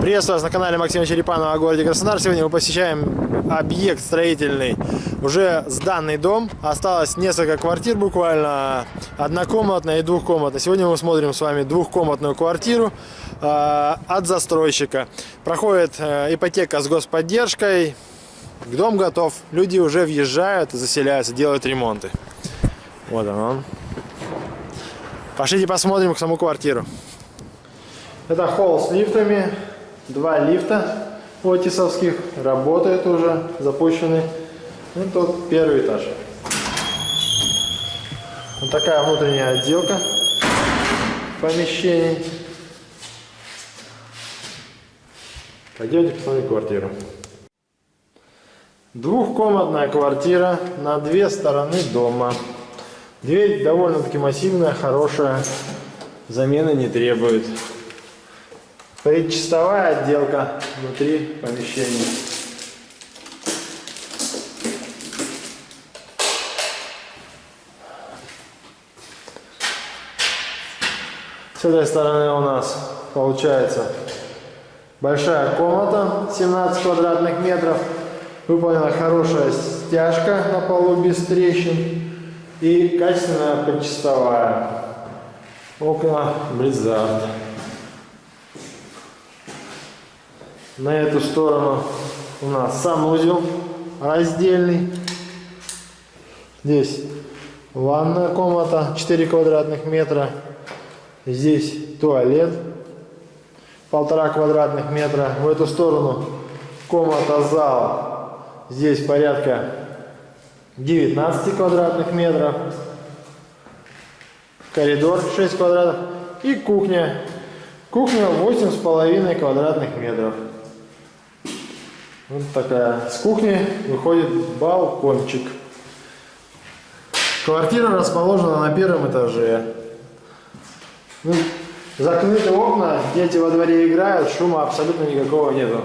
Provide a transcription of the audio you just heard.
Приветствую вас на канале Максима Черепанова о городе Краснодар. Сегодня мы посещаем объект строительный, уже сданный дом. Осталось несколько квартир буквально, однокомнатная и двухкомнатная. Сегодня мы смотрим с вами двухкомнатную квартиру э, от застройщика. Проходит э, ипотека с господдержкой, дом готов, люди уже въезжают, заселяются, делают ремонты. Вот он. он. Пошлите посмотрим саму квартиру. Это холл с лифтами. Два лифта отисовских работают уже, запущены. И тут первый этаж. Вот такая внутренняя отделка помещений. Пойдемте посмотрим квартиру. Двухкомнатная квартира на две стороны дома. Дверь довольно-таки массивная, хорошая, замены не требует. Предчистовая отделка внутри помещения. С этой стороны у нас получается большая комната, 17 квадратных метров. Выполнена хорошая стяжка на полу без трещин и качественная предчистовая. Окна Близзард. На эту сторону у нас санузел раздельный. Здесь ванная комната 4 квадратных метра. Здесь туалет полтора квадратных метра. В эту сторону комната зал. Здесь порядка 19 квадратных метров. Коридор 6 квадратов. И кухня. Кухня 8,5 квадратных метров. Вот такая. С кухни выходит балкончик. Квартира расположена на первом этаже. Ну, закрыты окна, дети во дворе играют, шума абсолютно никакого нету.